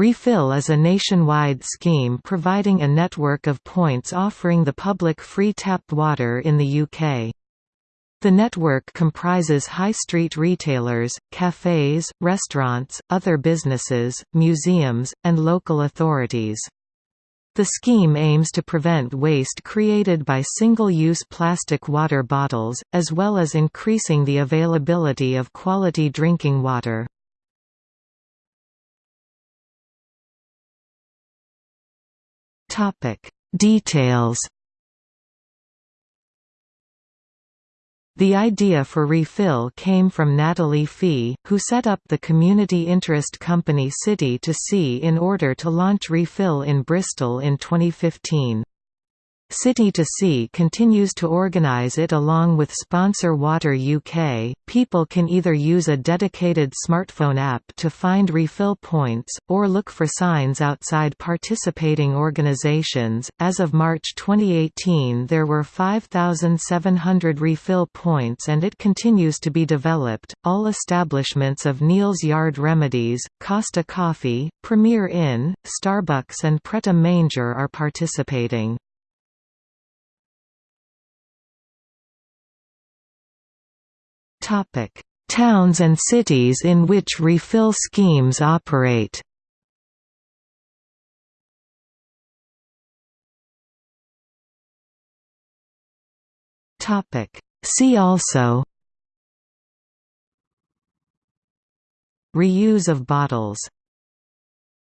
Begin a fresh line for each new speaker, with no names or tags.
Refill is a nationwide scheme providing a network of points offering the public free tap water in the UK. The network comprises high street retailers, cafes, restaurants, other businesses, museums, and local authorities. The scheme aims to prevent waste created by single-use plastic water bottles, as well as increasing the availability of quality drinking water. Details The idea for Refill came from Natalie Fee, who set up the community interest company City to Sea in order to launch Refill in Bristol in 2015. City to Sea continues to organise it along with sponsor Water UK. People can either use a dedicated smartphone app to find refill points, or look for signs outside participating organisations. As of March 2018, there were 5,700 refill points and it continues to be developed. All establishments of Neal's Yard Remedies, Costa Coffee, Premier Inn, Starbucks, and Pret a Manger are participating. Topic: Towns and cities in which refill schemes operate. Topic: See also Reuse of bottles